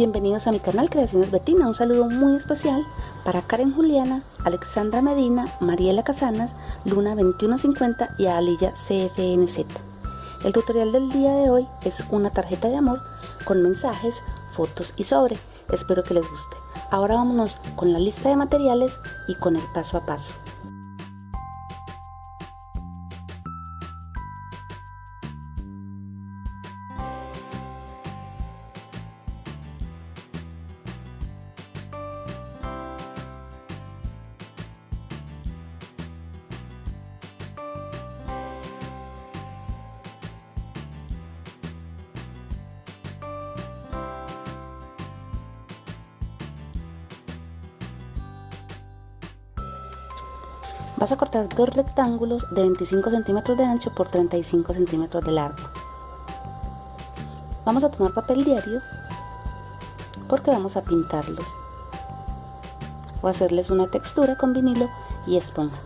Bienvenidos a mi canal Creaciones Betina. Un saludo muy especial para Karen Juliana, Alexandra Medina, Mariela Casanas, Luna 2150 y Alilla CFNZ. El tutorial del día de hoy es una tarjeta de amor con mensajes, fotos y sobre. Espero que les guste. Ahora vámonos con la lista de materiales y con el paso a paso. Vas a cortar dos rectángulos de 25 centímetros de ancho por 35 centímetros de largo. Vamos a tomar papel diario porque vamos a pintarlos o hacerles una textura con vinilo y esponja.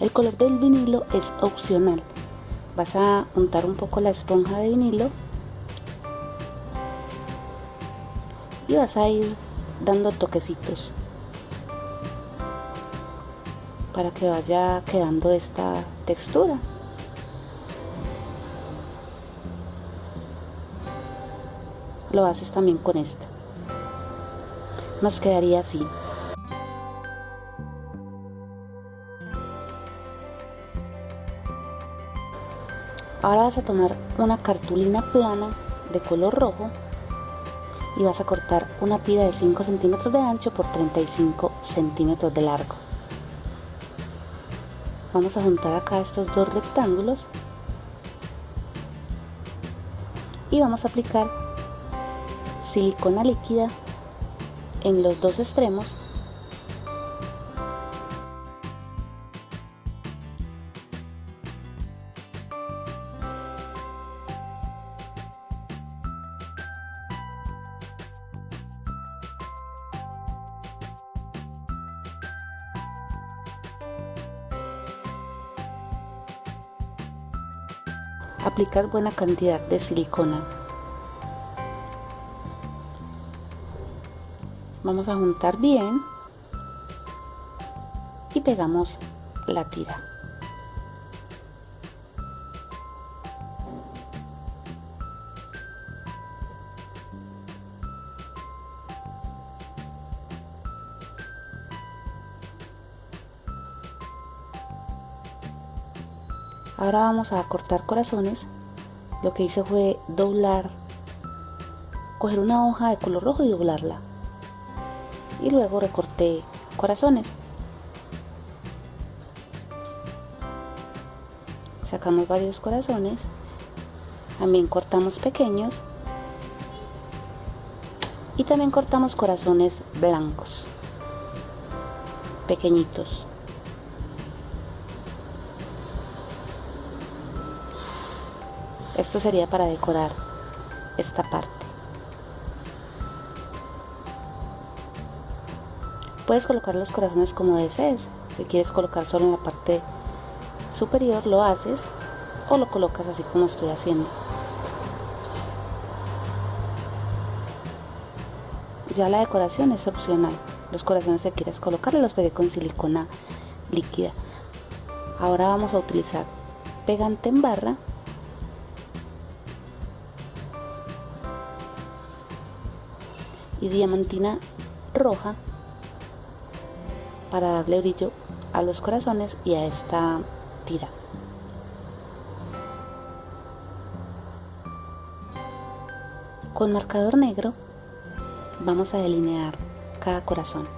El color del vinilo es opcional. Vas a untar un poco la esponja de vinilo y vas a ir dando toquecitos para que vaya quedando esta textura. Lo haces también con esta. Nos quedaría así. Ahora vas a tomar una cartulina plana de color rojo y vas a cortar una tira de 5 centímetros de ancho por 35 centímetros de largo. Vamos a juntar acá estos dos rectángulos y vamos a aplicar silicona líquida en los dos extremos aplicas buena cantidad de silicona. Vamos a juntar bien y pegamos la tira. Ahora vamos a cortar corazones. Lo que hice fue doblar coger una hoja de color rojo y doblarla. Y luego recorté corazones. Sacamos varios corazones. También cortamos pequeños. Y también cortamos corazones blancos pequeñitos Esto sería para decorar esta parte. Puedes colocar los corazones como desees. Si quieres colocar solo en la parte superior lo haces o lo colocas así como estoy haciendo. Ya la decoración es opcional. Los corazones que quieres colocar los pegué con silicona líquida. Ahora vamos a utilizar pegante en barra y diamantina roja para darle brillo a los corazones y a esta tira. Con marcador negro vamos a delinear cada corazón.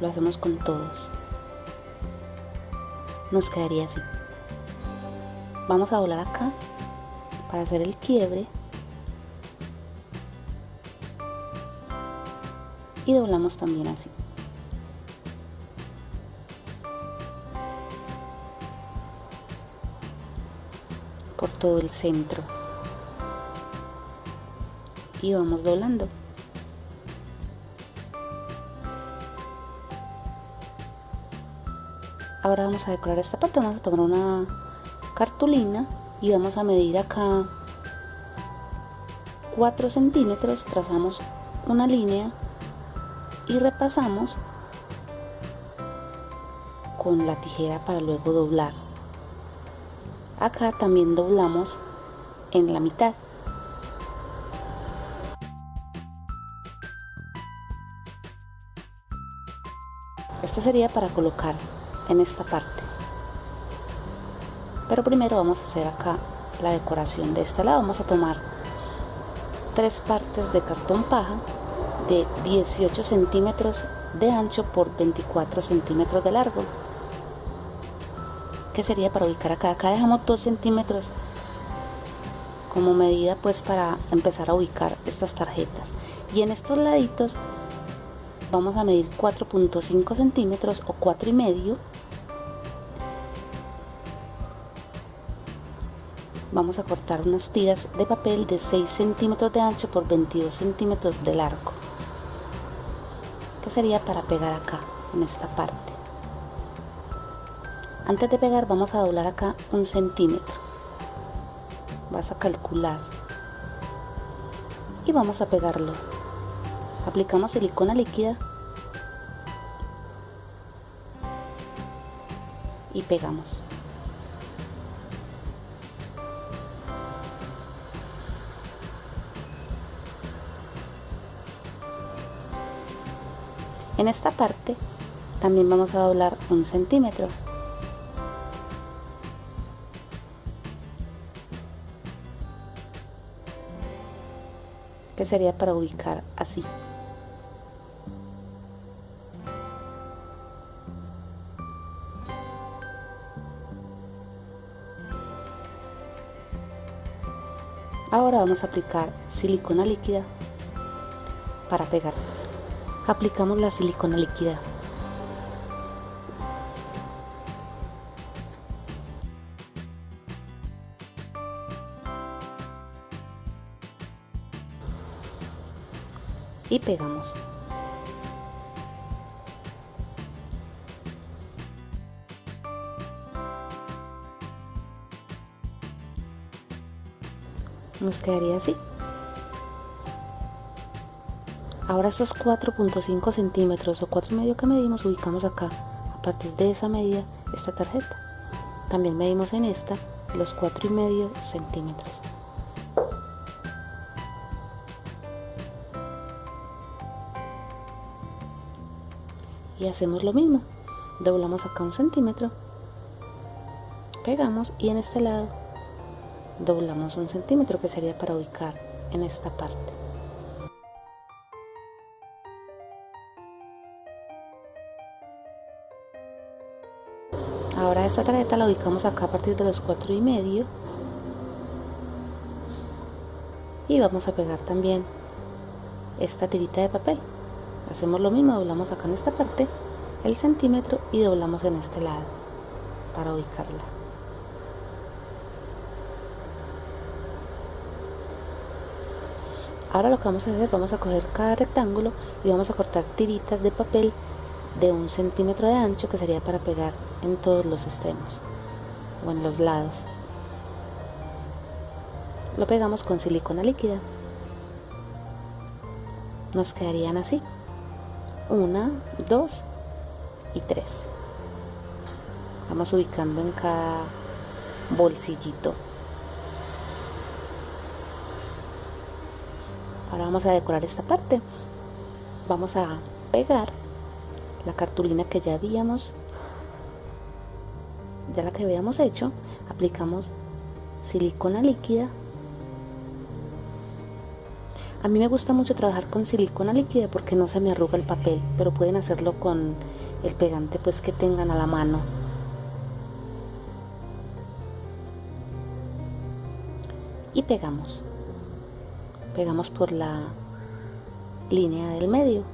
Lo hacemos con todos. Nos quedaría así. Vamos a doblar acá para hacer el quiebre y doblamos también así. Por todo el centro. Y vamos doblando. Ahora vamos a decorar esta parte. Vamos a tomar una cartulina y vamos a medir acá 4 centímetros, trazamos una línea y repasamos con la tijera para luego doblar. Acá también doblamos en la mitad. Esto sería para colocar en esta parte. Pero primero vamos a hacer acá la decoración de este lado. Vamos a tomar tres partes de cartón paja de 18 centímetros de ancho por 24 centímetros de largo. Que sería para ubicar acá acá dejamos 2 centímetros como medida pues para empezar a ubicar estas tarjetas. Y en estos laditos vamos a medir 4.5 centímetros o 4 y medio vamos a cortar unas tiras de papel de 6 centímetros de ancho por 22 centímetros de largo. Que sería para pegar acá en esta parte antes de pegar vamos a doblar acá un centímetro. Vas a calcular. Y vamos a pegarlo. Aplicamos silicona líquida. Y pegamos en esta parte también vamos a doblar un centímetro que sería para ubicar así. Ahora vamos a aplicar silicona líquida para pegar. Aplicamos la silicona líquida y pegamos. Nos quedaría así. Ahora estos 4.5 centímetros o 4 y medio que medimos ubicamos acá. A partir de esa medida esta tarjeta. También medimos en esta los 4 y medio centímetros. y hacemos lo mismo doblamos acá un centímetro pegamos y en este lado doblamos un centímetro que sería para ubicar en esta parte ahora esta tarjeta la ubicamos acá a partir de los cuatro y medio y vamos a pegar también esta tirita de papel. Hacemos lo mismo doblamos acá en esta parte el centímetro y doblamos en este lado para ubicarla. Ahora lo que vamos a hacer vamos a coger cada rectángulo y vamos a cortar tiritas de papel de un centímetro de ancho que sería para pegar en todos los extremos o en los lados lo pegamos con silicona líquida nos quedarían así una, dos y tres. Vamos ubicando en cada bolsillito. Ahora vamos a decorar esta parte. Vamos a pegar la cartulina que ya habíamos, ya la que habíamos hecho. Aplicamos silicona líquida a mí me gusta mucho trabajar con silicona líquida porque no se me arruga el papel, pero pueden hacerlo con el pegante pues que tengan a la mano. Y pegamos. Pegamos por la línea del medio.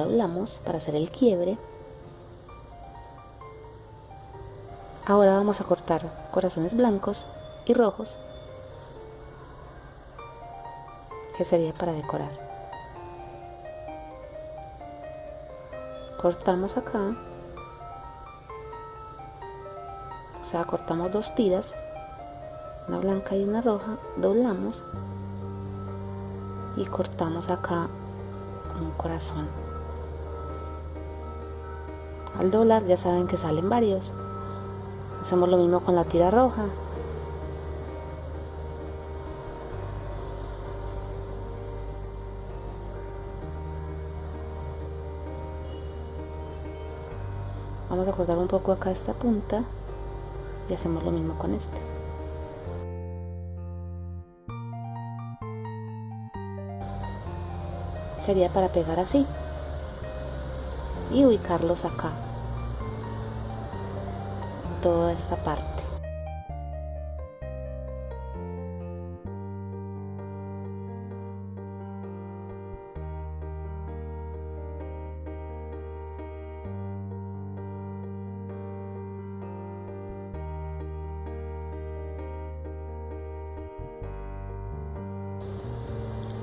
Doblamos para hacer el quiebre. Ahora vamos a cortar corazones blancos y rojos, que sería para decorar. cortamos acá o sea cortamos dos tiras una blanca y una roja doblamos y cortamos acá un corazón al doblar ya saben que salen varios. Hacemos lo mismo con la tira roja. Vamos a cortar un poco acá esta punta y hacemos lo mismo con este. Sería para pegar así y ubicarlos acá. Toda esta parte.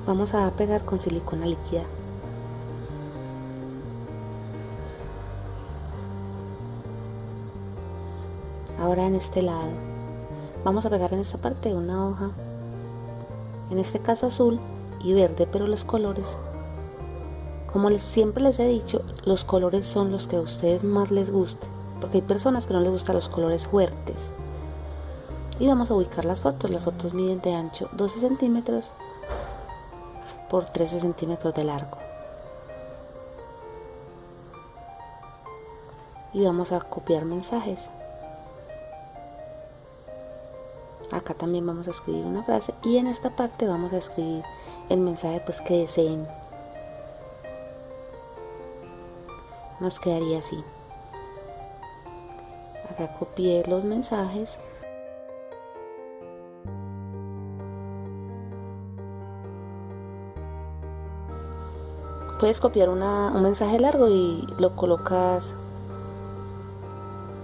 Vamos a pegar con silicona líquida ahora en este lado. Vamos a pegar en esta parte una hoja en este caso azul y verde pero los colores como siempre les he dicho los colores son los que a ustedes más les guste porque hay personas que no les gustan los colores fuertes. Y vamos a ubicar las fotos. Las fotos miden de ancho 12 centímetros por 13 centímetros de largo. Y vamos a copiar mensajes acá también vamos a escribir una frase y en esta parte vamos a escribir el mensaje pues que deseen. Nos quedaría así. Acá copié los mensajes. Puedes copiar un mensaje largo y lo colocas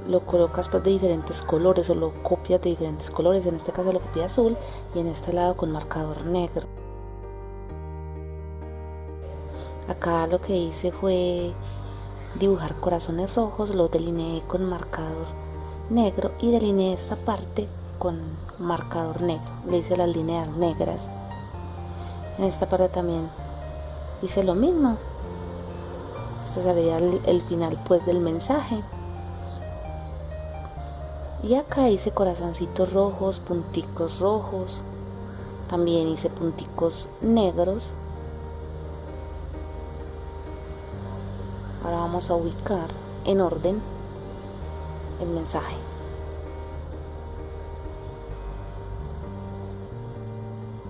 lo colocas pues de diferentes colores o lo copias de diferentes colores. En este caso lo copié azul y en este lado con marcador negro. Acá lo que hice fue dibujar corazones rojos los delineé con marcador negro y delineé esta parte con marcador negro. Le hice las líneas negras. En esta parte también hice lo mismo. Este sería el, final pues del mensaje y acá hice corazoncitos rojos punticos rojos también hice punticos negros ahora vamos a ubicar en orden el mensaje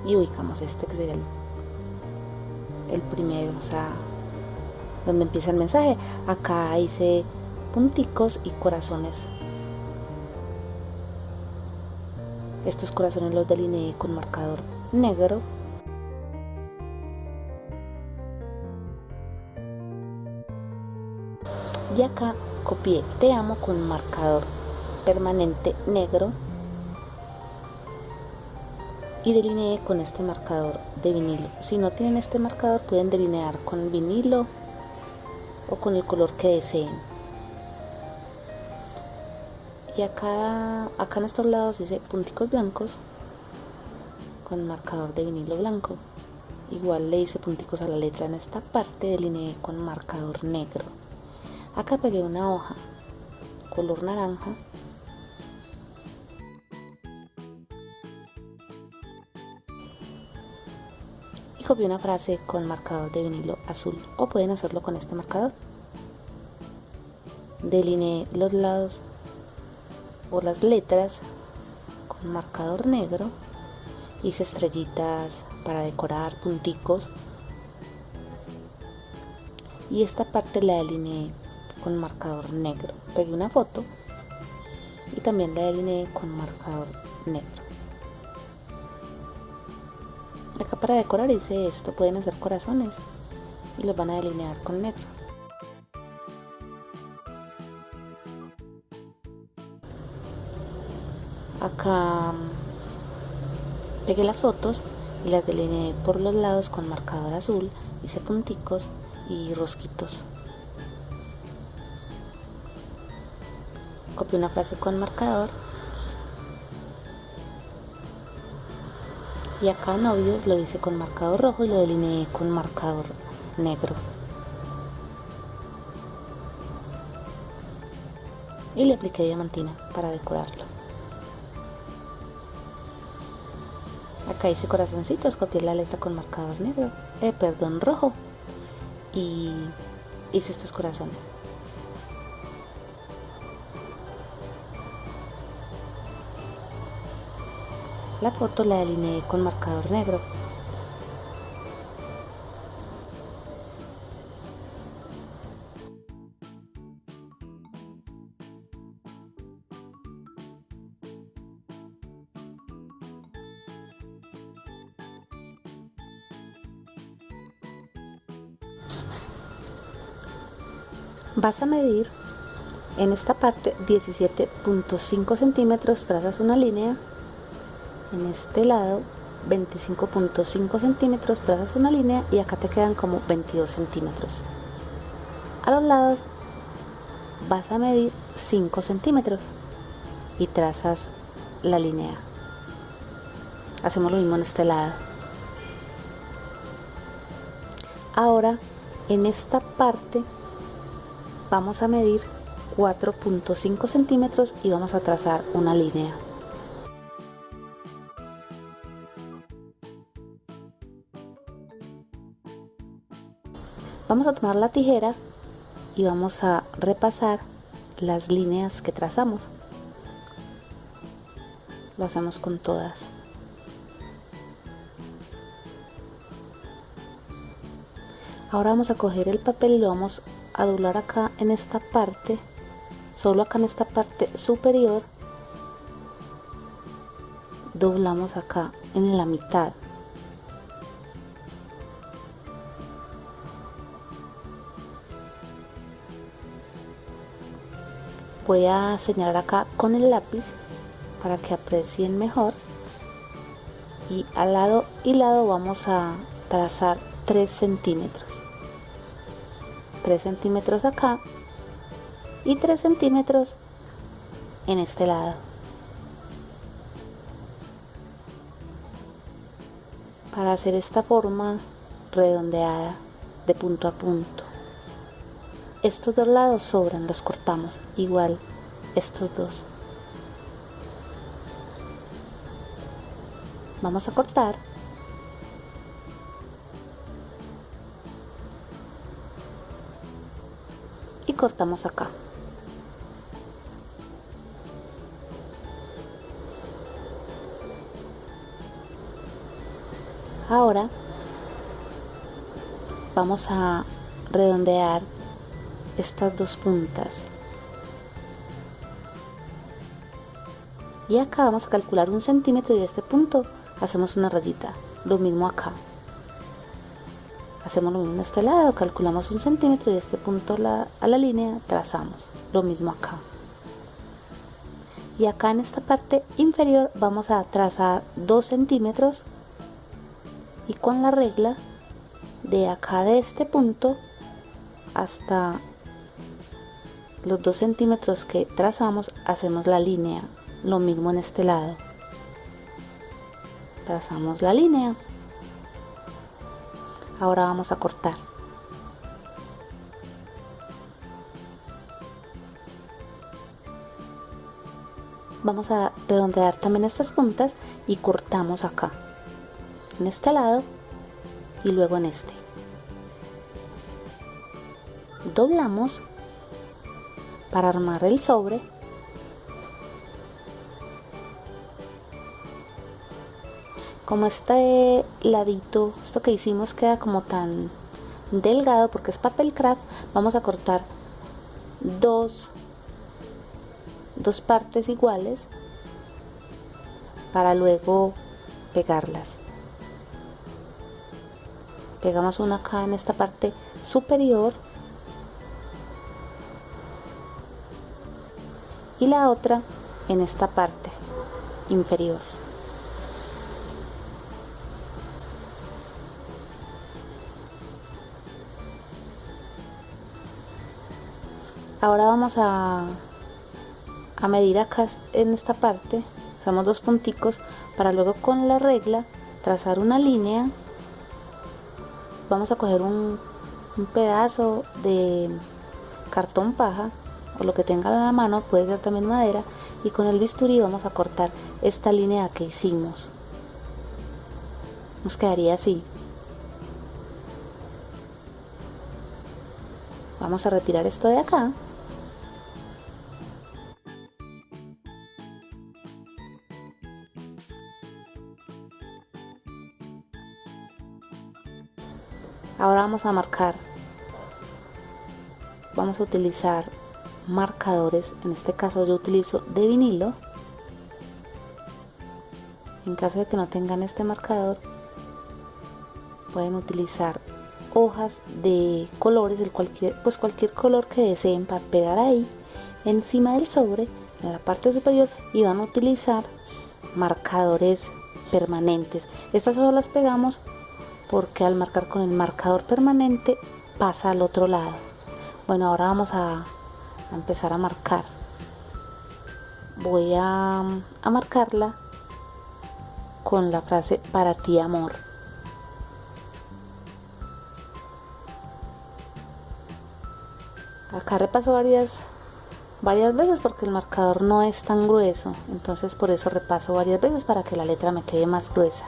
y ubicamos este que sería el el primero, o sea, donde empieza el mensaje. Acá hice punticos y corazones. Estos corazones los delineé con marcador negro. Y acá copié te amo con marcador permanente negro y delineé con este marcador de vinilo. Si no tienen este marcador pueden delinear con vinilo o con el color que deseen. Y acá, acá en estos lados dice punticos blancos con marcador de vinilo blanco. Igual le hice punticos a la letra en esta parte, delineé con marcador negro. Acá pegué una hoja color naranja copié una frase con marcador de vinilo azul o pueden hacerlo con este marcador. Delineé los lados o las letras con marcador negro. Hice estrellitas para decorar, punticos. Y esta parte la delineé con marcador negro. Pegué una foto y también la delineé con marcador negro. Acá para decorar hice esto, pueden hacer corazones y los van a delinear con negro. Acá pegué las fotos y las delineé por los lados con marcador azul, hice punticos y rosquitos. copié una frase con marcador. Y acá novios lo hice con marcador rojo y lo delineé con marcador negro. Y le apliqué diamantina para decorarlo hice corazoncitos copié la letra con marcador negro eh, perdón rojo y hice estos corazones La foto la delineé con marcador negro. Vas a medir en esta parte 17.5 centímetros, trazas una línea en este lado 25.5 centímetros, trazas una línea y acá te quedan como 22 centímetros. A los lados vas a medir 5 centímetros y trazas la línea. Hacemos lo mismo en este lado. Ahora en esta parte vamos a medir 4.5 centímetros y vamos a trazar una línea. Vamos a tomar la tijera y vamos a repasar las líneas que trazamos. Lo hacemos con todas. Ahora vamos a coger el papel y lo vamos a doblar acá en esta parte, solo acá en esta parte superior. Doblamos acá en la mitad voy a señalar acá con el lápiz para que aprecien mejor y al lado y lado vamos a trazar 3 centímetros 3 centímetros acá y 3 centímetros en este lado para hacer esta forma redondeada de punto a punto estos dos lados sobran, los cortamos. Igual estos dos. Vamos a cortar. Y cortamos acá. Ahora vamos a redondear estas dos puntas. Y acá vamos a calcular un centímetro y de este punto hacemos una rayita. Lo mismo acá hacemos lo mismo en este lado calculamos un centímetro y de este punto a la, a la línea trazamos. Lo mismo acá. Y acá en esta parte inferior vamos a trazar dos centímetros. Y con la regla de acá de este punto hasta los dos centímetros que trazamos hacemos la línea. Lo mismo en este lado. Trazamos la línea ahora vamos a cortar. Vamos a redondear también estas puntas y cortamos acá. En este lado y luego en este. Doblamos para armar el sobre como este ladito esto que hicimos queda como tan delgado porque es papel craft vamos a cortar dos dos partes iguales para luego pegarlas pegamos una acá en esta parte superior y la otra en esta parte inferior. Ahora vamos a, a medir acá en esta parte. Hacemos dos punticos para luego con la regla trazar una línea. Vamos a coger un, un pedazo de cartón paja o lo que tenga en la mano puede ser también madera y con el bisturí vamos a cortar esta línea que hicimos. Nos quedaría así. Vamos a retirar esto de acá ahora vamos a marcar. Vamos a utilizar marcadores. En este caso yo utilizo de vinilo. En caso de que no tengan este marcador pueden utilizar hojas de colores el cualquier pues cualquier color que deseen para pegar ahí encima del sobre en la parte superior y van a utilizar marcadores permanentes. Estas solo las pegamos porque al marcar con el marcador permanente pasa al otro lado. Bueno ahora vamos a, empezar a marcar. Voy a, a marcarla con la frase para ti amor acá repaso varias varias veces porque el marcador no es tan grueso. Entonces por eso repaso varias veces para que la letra me quede más gruesa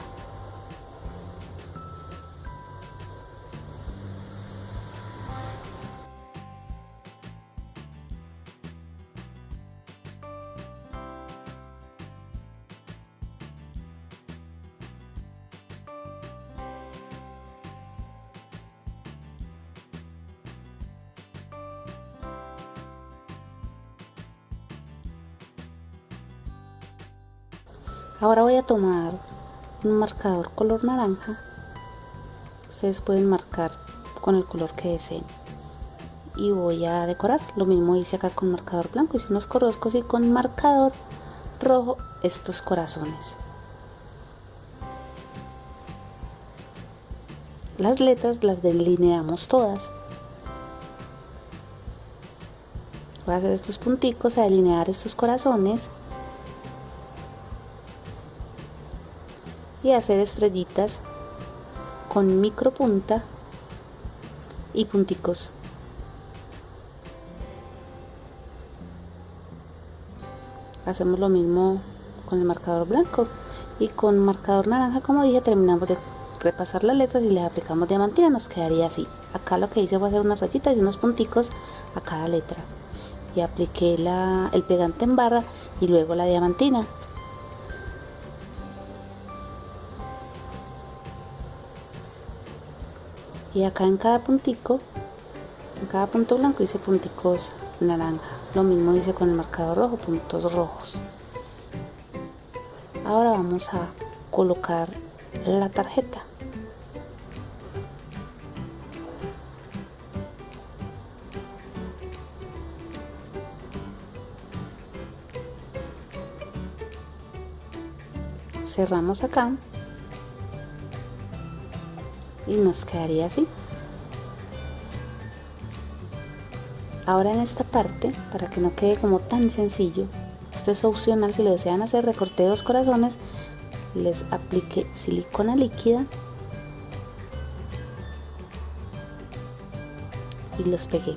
ahora voy a tomar un marcador color naranja. Ustedes pueden marcar con el color que deseen. Y voy a decorar. Lo mismo hice acá con marcador blanco. Hice unos corroscos y con marcador rojo estos corazones. Las letras las delineamos todas. Voy a hacer estos punticos a delinear estos corazones y hacer estrellitas con micro punta y punticos. Hacemos lo mismo con el marcador blanco y con marcador naranja como dije terminamos de repasar las letras y le aplicamos diamantina. Nos quedaría así. Acá lo que hice fue hacer unas rayitas y unos punticos a cada letra. Y apliqué la, el pegante en barra y luego la diamantina y acá en cada puntico en cada punto blanco hice punticos naranja. Lo mismo hice con el marcador rojo puntos rojos. Ahora vamos a colocar la tarjeta. Cerramos acá y nos quedaría así. Ahora en esta parte para que no quede como tan sencillo esto es opcional si lo desean hacer recorté dos corazones les apliqué silicona líquida y los pegué.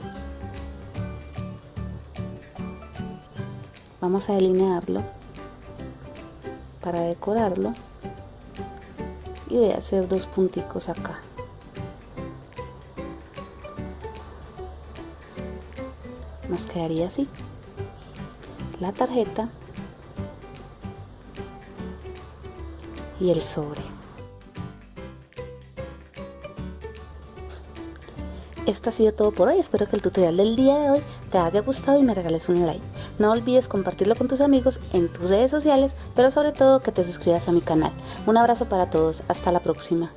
Vamos a delinearlo para decorarlo y voy a hacer dos punticos acá. Nos quedaría así. La tarjeta. Y el sobre. Esto ha sido todo por hoy, espero que el tutorial del día de hoy te haya gustado y me regales un like. No olvides compartirlo con tus amigos en tus redes sociales, pero sobre todo que te suscribas a mi canal. Un abrazo para todos, hasta la próxima.